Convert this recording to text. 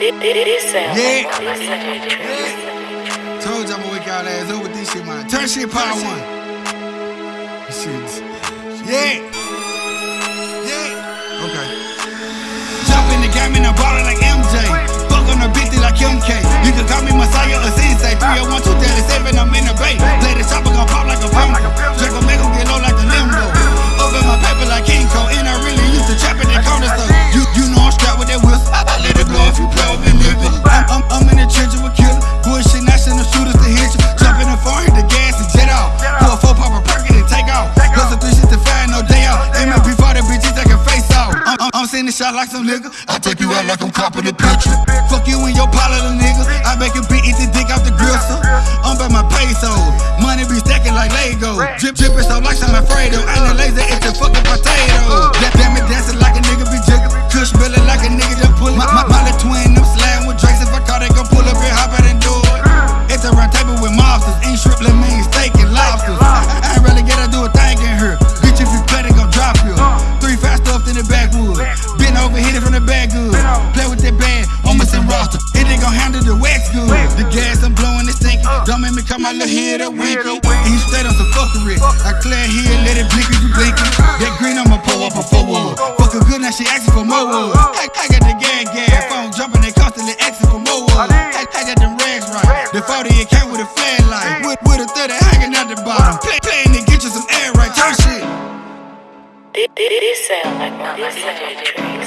Yeah. Told y'all I'ma wake y'all ass up with this shit, man. Turn shit power one. Shit. Yeah. Yeah. Okay. Jump in the game and I'm ballin' like MJ. Fuck on the bitch like MK. You can call me Messiah or Sensei. 301 237, I'm in the bay. Shot like some nigga. I take you out like I'm copping the picture. Fuck you and your pile of the niggas. I make a beat, eat the dick off the gristle. I'm by my peso. Money be stacking like Lego. Drip, drippin' so like some Alfredo. Ain't a laser, it's a fucking potato. Uh. Da- Damn it, dancing like a nigga be jiggin'. Kush billin' like a nigga just pullin'. My, my, my the back good. Play with that band, almost in roster. It ain't gon' handle the wax good. The gas I'm blowing is stinking. Don't make me come out little head up winky. And you straight on some fuckery. I clear here, let it blink if you blinking. That green I'ma pull up a four forward. Fuck her good, now she asking for more. I, I got the gang gang, phone jumping, they constantly asking for more. I, I got them rags right. The 40 it came with a flashlight. With, with a 30 hanging out the bottom. Play, playing to get you some air right. Turn shit. This sound like my tracks.